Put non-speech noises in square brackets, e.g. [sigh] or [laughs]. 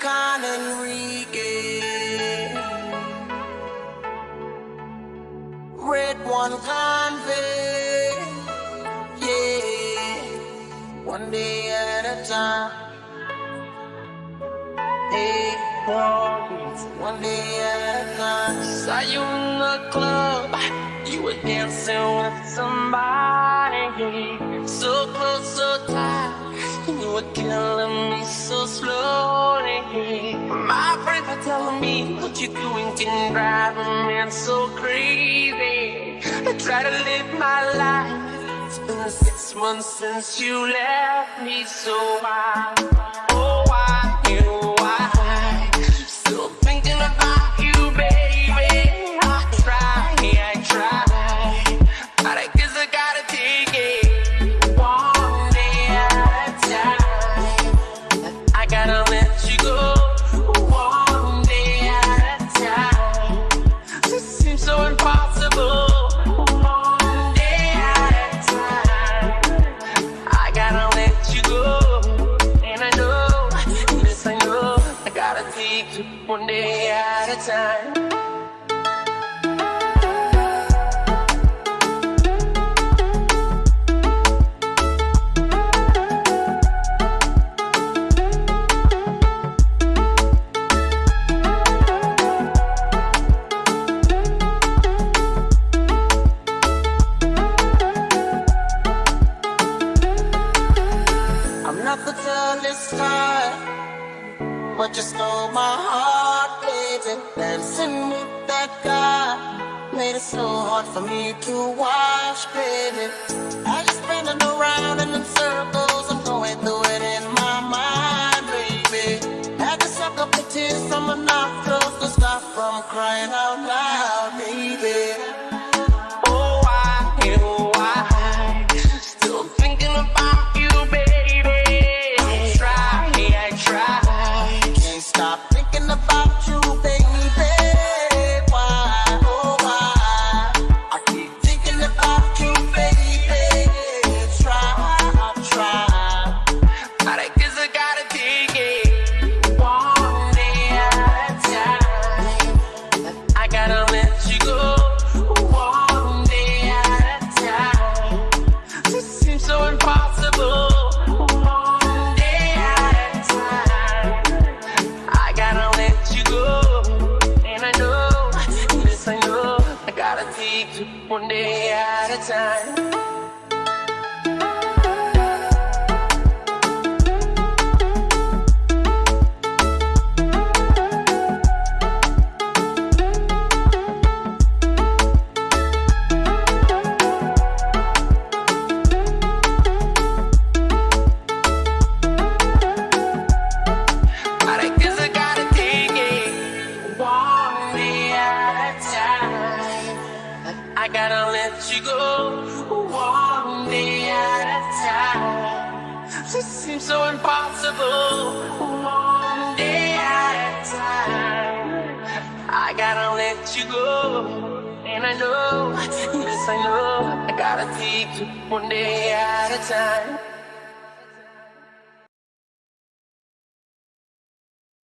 Carl Enrique. Red one convey. Yeah. One day at a time. Hey. One day at a time. Saw you in the club. You were dancing with somebody. So close, so tight. You were killing me so slow me what you're doing can drive a man so crazy. I try to live my life. It's been six months since you left me, so why, one day at a time. I'm not the tallest guy, but you stole my heart, baby. Dancing with that guy made it so hard for me to watch, baby. I just spinning around in circles, I'm going through it in my mind, baby. Had to suck up the tears from my nostrils to stop from crying out loud, baby. One day at a time. I gotta let you go one day at a time. This seems so impossible. One day at a time. I gotta let you go. And I know, [laughs] yes, I know, I gotta take it one day at a time.